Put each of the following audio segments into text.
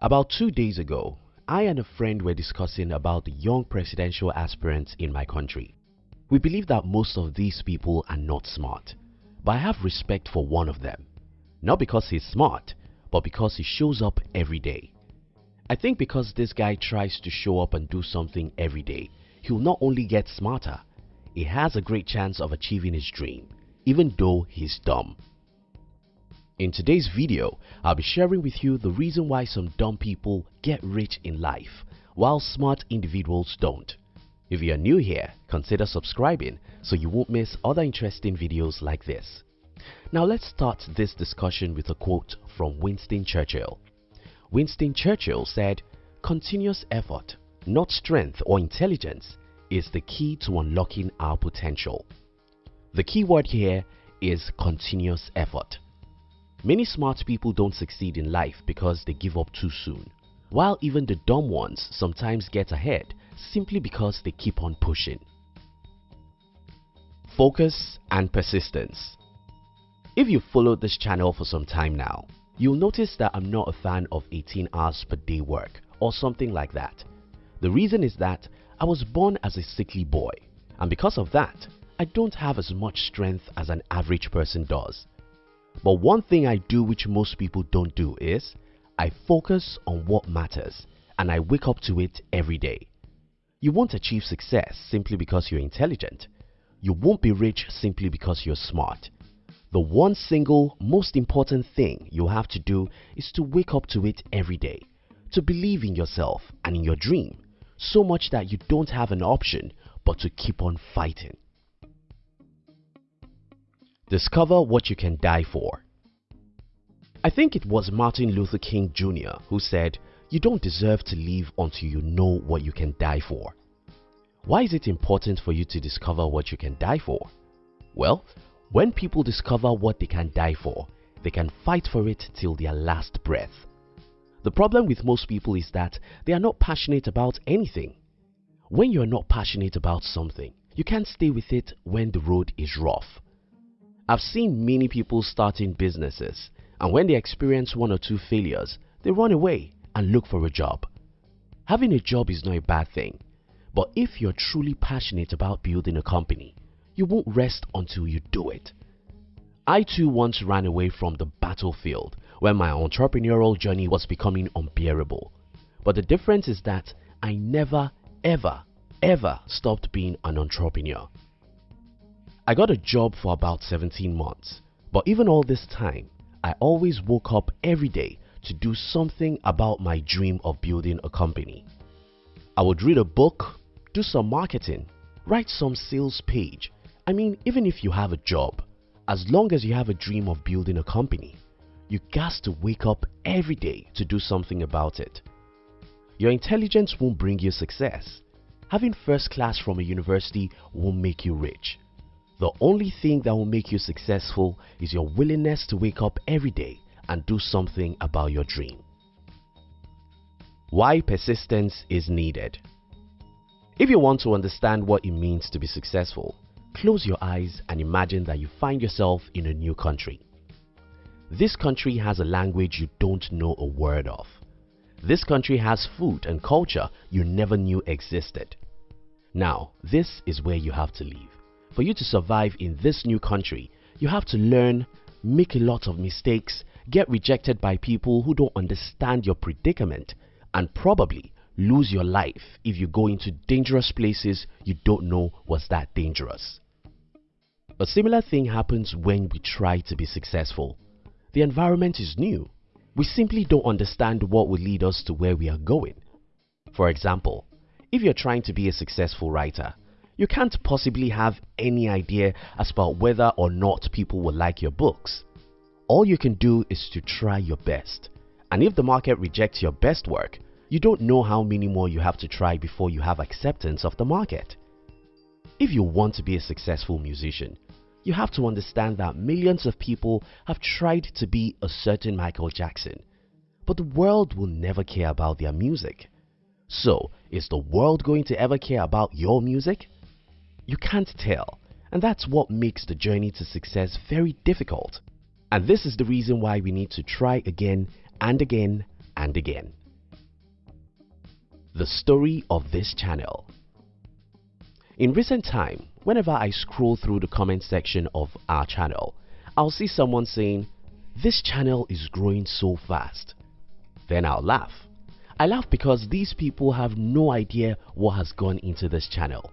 About two days ago, I and a friend were discussing about the young presidential aspirants in my country. We believe that most of these people are not smart, but I have respect for one of them. Not because he's smart, but because he shows up every day. I think because this guy tries to show up and do something every day, he'll not only get smarter, he has a great chance of achieving his dream, even though he's dumb. In today's video, I'll be sharing with you the reason why some dumb people get rich in life while smart individuals don't. If you are new here, consider subscribing so you won't miss other interesting videos like this. Now let's start this discussion with a quote from Winston Churchill. Winston Churchill said, Continuous effort, not strength or intelligence, is the key to unlocking our potential. The key word here is continuous effort. Many smart people don't succeed in life because they give up too soon, while even the dumb ones sometimes get ahead simply because they keep on pushing. Focus and persistence If you've followed this channel for some time now, you'll notice that I'm not a fan of 18 hours per day work or something like that. The reason is that I was born as a sickly boy and because of that, I don't have as much strength as an average person does. But one thing I do which most people don't do is I focus on what matters and I wake up to it every day. You won't achieve success simply because you're intelligent. You won't be rich simply because you're smart. The one single most important thing you have to do is to wake up to it every day, to believe in yourself and in your dream so much that you don't have an option but to keep on fighting. Discover what you can die for. I think it was Martin Luther King Jr. who said, you don't deserve to live until you know what you can die for. Why is it important for you to discover what you can die for? Well, when people discover what they can die for, they can fight for it till their last breath. The problem with most people is that they are not passionate about anything. When you are not passionate about something, you can't stay with it when the road is rough. I've seen many people starting businesses and when they experience one or two failures, they run away and look for a job. Having a job is not a bad thing, but if you're truly passionate about building a company, you won't rest until you do it. I too once ran away from the battlefield when my entrepreneurial journey was becoming unbearable. But the difference is that I never, ever, ever stopped being an entrepreneur. I got a job for about 17 months, but even all this time, I always woke up every day to do something about my dream of building a company. I would read a book, do some marketing, write some sales page. I mean, even if you have a job, as long as you have a dream of building a company, you got to wake up every day to do something about it. Your intelligence won't bring you success. Having first class from a university won't make you rich. The only thing that will make you successful is your willingness to wake up every day and do something about your dream. Why persistence is needed. If you want to understand what it means to be successful, close your eyes and imagine that you find yourself in a new country. This country has a language you don't know a word of. This country has food and culture you never knew existed. Now, this is where you have to live. For you to survive in this new country, you have to learn, make a lot of mistakes, get rejected by people who don't understand your predicament, and probably lose your life if you go into dangerous places you don't know was that dangerous. A similar thing happens when we try to be successful. The environment is new. We simply don't understand what will lead us to where we are going. For example, if you're trying to be a successful writer, you can't possibly have any idea as about whether or not people will like your books. All you can do is to try your best. And if the market rejects your best work, you don't know how many more you have to try before you have acceptance of the market. If you want to be a successful musician, you have to understand that millions of people have tried to be a certain Michael Jackson, but the world will never care about their music. So, is the world going to ever care about your music? You can't tell and that's what makes the journey to success very difficult. And this is the reason why we need to try again and again and again. The story of this channel. In recent time, whenever I scroll through the comment section of our channel, I'll see someone saying, this channel is growing so fast. Then I'll laugh. I laugh because these people have no idea what has gone into this channel.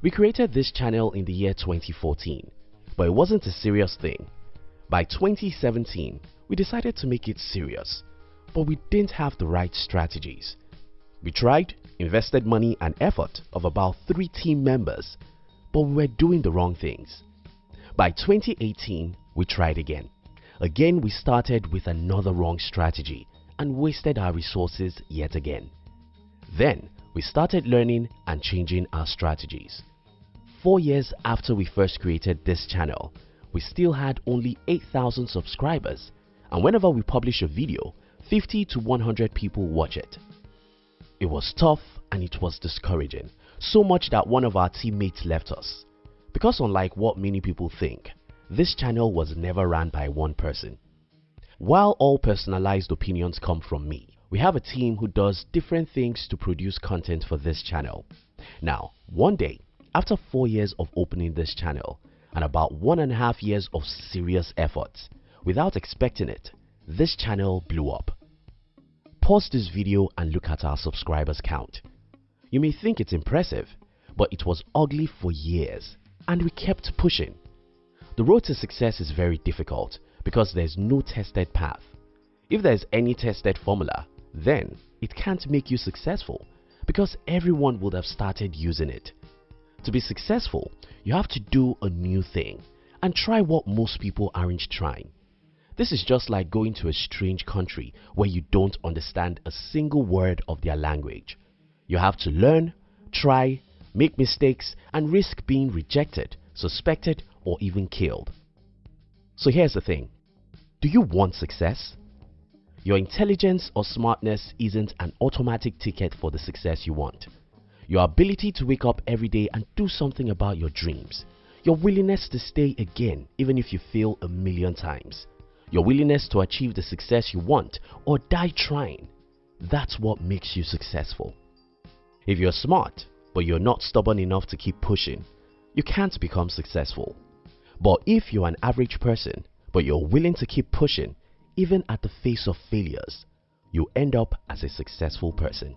We created this channel in the year 2014, but it wasn't a serious thing. By 2017, we decided to make it serious, but we didn't have the right strategies. We tried, invested money and effort of about 3 team members, but we were doing the wrong things. By 2018, we tried again. Again we started with another wrong strategy and wasted our resources yet again. Then we started learning and changing our strategies. Four years after we first created this channel, we still had only 8,000 subscribers and whenever we publish a video, 50 to 100 people watch it. It was tough and it was discouraging, so much that one of our teammates left us. Because unlike what many people think, this channel was never ran by one person. While all personalized opinions come from me, we have a team who does different things to produce content for this channel. Now, one day, after 4 years of opening this channel and about one and a half years of serious efforts, without expecting it, this channel blew up. Pause this video and look at our subscribers count. You may think it's impressive, but it was ugly for years and we kept pushing. The road to success is very difficult because there's no tested path. If there's any tested formula, then it can't make you successful because everyone would have started using it. To be successful, you have to do a new thing and try what most people aren't trying. This is just like going to a strange country where you don't understand a single word of their language. You have to learn, try, make mistakes and risk being rejected, suspected or even killed. So here's the thing. Do you want success? Your intelligence or smartness isn't an automatic ticket for the success you want. Your ability to wake up every day and do something about your dreams. Your willingness to stay again even if you fail a million times. Your willingness to achieve the success you want or die trying. That's what makes you successful. If you're smart but you're not stubborn enough to keep pushing, you can't become successful. But if you're an average person, but you're willing to keep pushing, even at the face of failures, you end up as a successful person.